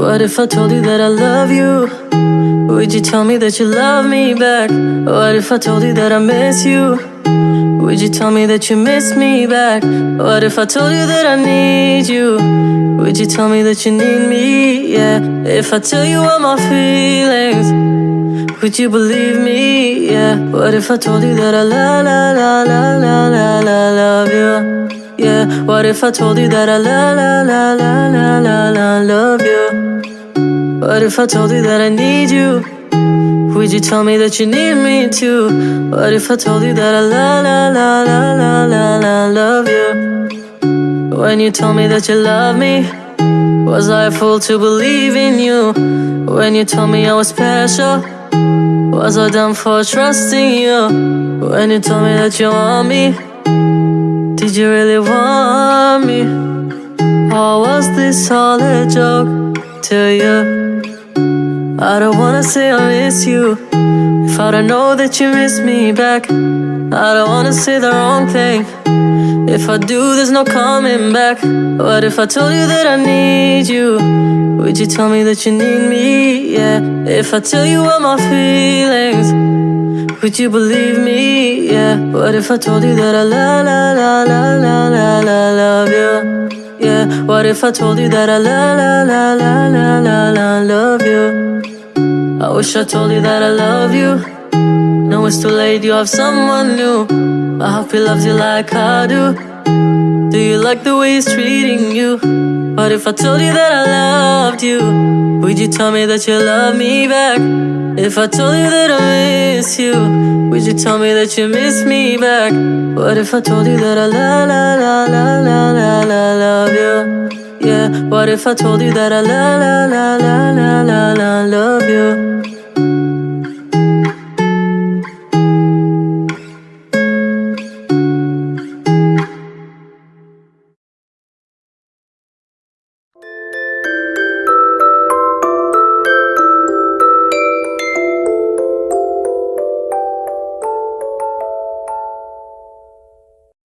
What if I told you that I love you? Would you tell me that you love me back? What if I told you that I miss you? Would you tell me that you miss me back? What if I told you that I need you? Would you tell me that you need me? Yeah. If I tell you all my feelings, would you believe me? Yeah. What if I told you that I la la la la la la la love you? Yeah. What if I told you that I la la la la la la love you? What if I told you that I need you? Would you tell me that you need me too? What if I told you that I la la la la la la la love you? When you told me that you love me, was I a fool to believe in you? When you told me I was special, was I dumb for trusting you? When you told me that you want me, did you really want me? Or was this all a joke to you? I don't wanna say I miss you if I don't know that you miss me back. I don't wanna say the wrong thing. If I do, there's no coming back. What if I told you that I need you? Would you tell me that you need me? Yeah. If I tell you all my feelings, would you believe me? Yeah. What if I told you that I la la la la la la love you? Yeah. What if I told you that I la la la la la la la love you? I wish I told you that I love you. No, it's too late, you have someone new. I hope he loves you like I do. Do you like the way he's treating you? What if I told you that I loved you? Would you tell me that you love me back? If I told you that I miss you, would you tell me that you miss me back? What if I told you that I la la la la la what if I told you that I la la love you?